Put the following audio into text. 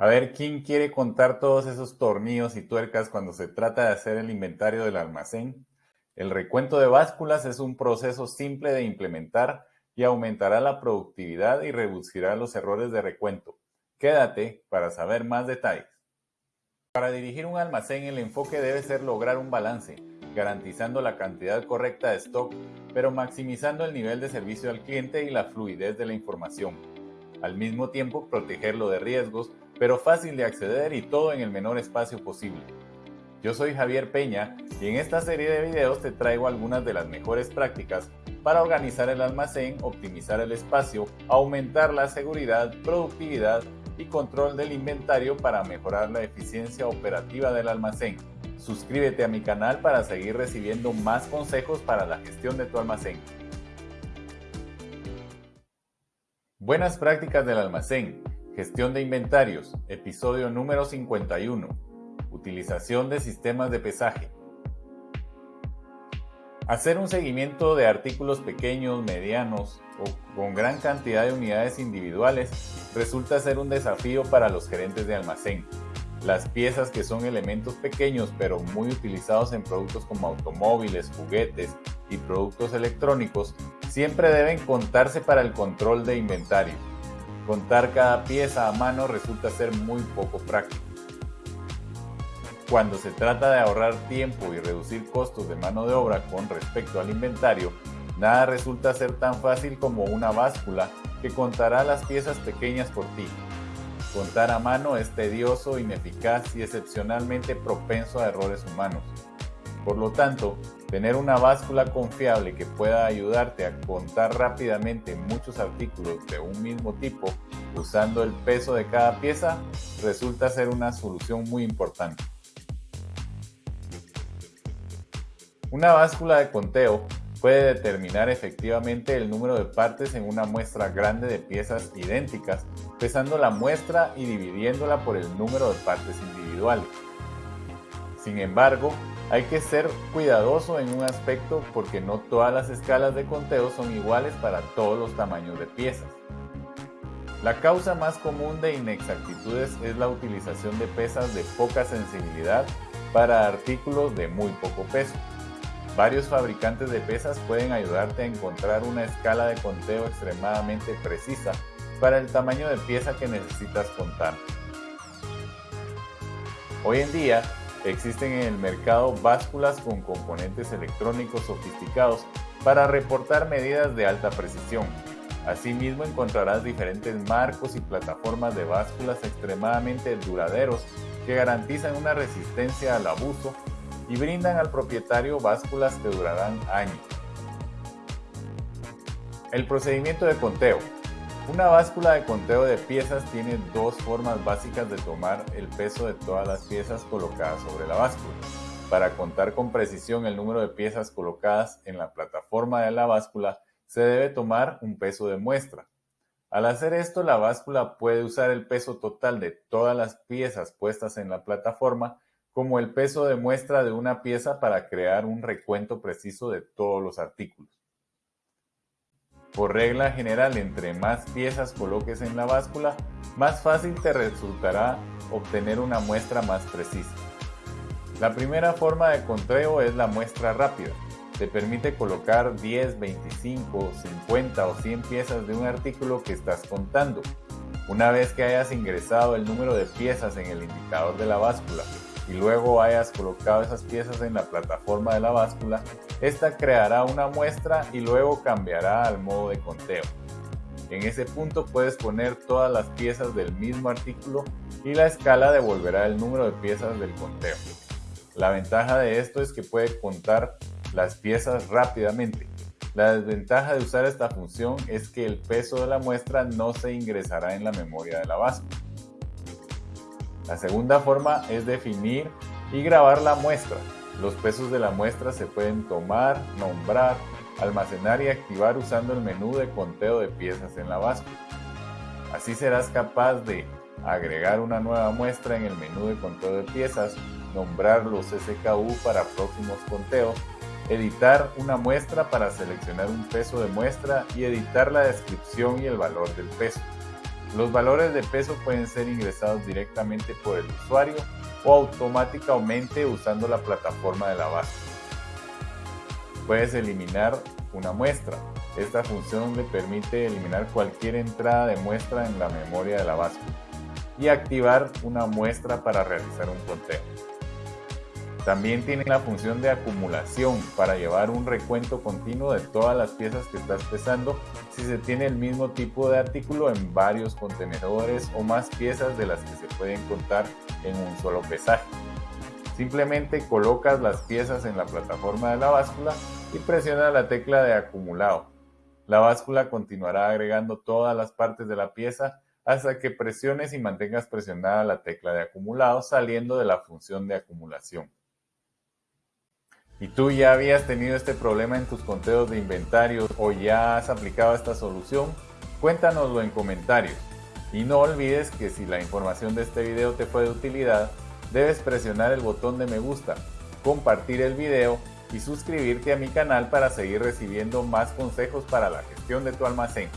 A ver, ¿quién quiere contar todos esos tornillos y tuercas cuando se trata de hacer el inventario del almacén? El recuento de básculas es un proceso simple de implementar y aumentará la productividad y reducirá los errores de recuento. Quédate para saber más detalles. Para dirigir un almacén el enfoque debe ser lograr un balance, garantizando la cantidad correcta de stock, pero maximizando el nivel de servicio al cliente y la fluidez de la información. Al mismo tiempo protegerlo de riesgos pero fácil de acceder y todo en el menor espacio posible. Yo soy Javier Peña y en esta serie de videos te traigo algunas de las mejores prácticas para organizar el almacén, optimizar el espacio, aumentar la seguridad, productividad y control del inventario para mejorar la eficiencia operativa del almacén. Suscríbete a mi canal para seguir recibiendo más consejos para la gestión de tu almacén. Buenas prácticas del almacén. Gestión de inventarios, episodio número 51. Utilización de sistemas de pesaje. Hacer un seguimiento de artículos pequeños, medianos o con gran cantidad de unidades individuales resulta ser un desafío para los gerentes de almacén. Las piezas que son elementos pequeños pero muy utilizados en productos como automóviles, juguetes y productos electrónicos siempre deben contarse para el control de inventario. Contar cada pieza a mano resulta ser muy poco práctico. Cuando se trata de ahorrar tiempo y reducir costos de mano de obra con respecto al inventario, nada resulta ser tan fácil como una báscula que contará las piezas pequeñas por ti. Contar a mano es tedioso, ineficaz y excepcionalmente propenso a errores humanos. Por lo tanto, tener una báscula confiable que pueda ayudarte a contar rápidamente muchos artículos de un mismo tipo usando el peso de cada pieza resulta ser una solución muy importante. Una báscula de conteo puede determinar efectivamente el número de partes en una muestra grande de piezas idénticas, pesando la muestra y dividiéndola por el número de partes individuales. Sin embargo, hay que ser cuidadoso en un aspecto porque no todas las escalas de conteo son iguales para todos los tamaños de piezas. La causa más común de inexactitudes es la utilización de pesas de poca sensibilidad para artículos de muy poco peso. Varios fabricantes de pesas pueden ayudarte a encontrar una escala de conteo extremadamente precisa para el tamaño de pieza que necesitas contar. Hoy en día, Existen en el mercado básculas con componentes electrónicos sofisticados para reportar medidas de alta precisión. Asimismo encontrarás diferentes marcos y plataformas de básculas extremadamente duraderos que garantizan una resistencia al abuso y brindan al propietario básculas que durarán años. El procedimiento de conteo. Una báscula de conteo de piezas tiene dos formas básicas de tomar el peso de todas las piezas colocadas sobre la báscula. Para contar con precisión el número de piezas colocadas en la plataforma de la báscula, se debe tomar un peso de muestra. Al hacer esto, la báscula puede usar el peso total de todas las piezas puestas en la plataforma como el peso de muestra de una pieza para crear un recuento preciso de todos los artículos. Por regla general, entre más piezas coloques en la báscula, más fácil te resultará obtener una muestra más precisa. La primera forma de conteo es la muestra rápida. Te permite colocar 10, 25, 50 o 100 piezas de un artículo que estás contando. Una vez que hayas ingresado el número de piezas en el indicador de la báscula y luego hayas colocado esas piezas en la plataforma de la báscula, esta creará una muestra y luego cambiará al modo de conteo. En ese punto puedes poner todas las piezas del mismo artículo y la escala devolverá el número de piezas del conteo. La ventaja de esto es que puede contar las piezas rápidamente. La desventaja de usar esta función es que el peso de la muestra no se ingresará en la memoria de la báscula. La segunda forma es definir y grabar la muestra. Los pesos de la muestra se pueden tomar, nombrar, almacenar y activar usando el menú de conteo de piezas en la báscula. Así serás capaz de agregar una nueva muestra en el menú de conteo de piezas, nombrar los SKU para próximos conteos, editar una muestra para seleccionar un peso de muestra y editar la descripción y el valor del peso. Los valores de peso pueden ser ingresados directamente por el usuario o automáticamente usando la plataforma de la base. Puedes eliminar una muestra. Esta función le permite eliminar cualquier entrada de muestra en la memoria de la báscula y activar una muestra para realizar un conteo. También tiene la función de acumulación para llevar un recuento continuo de todas las piezas que estás pesando si se tiene el mismo tipo de artículo en varios contenedores o más piezas de las que se pueden contar en un solo pesaje. Simplemente colocas las piezas en la plataforma de la báscula y presiona la tecla de acumulado. La báscula continuará agregando todas las partes de la pieza hasta que presiones y mantengas presionada la tecla de acumulado saliendo de la función de acumulación. ¿Y tú ya habías tenido este problema en tus conteos de inventario o ya has aplicado esta solución? Cuéntanoslo en comentarios. Y no olvides que si la información de este video te fue de utilidad, debes presionar el botón de me gusta, compartir el video y suscribirte a mi canal para seguir recibiendo más consejos para la gestión de tu almacén.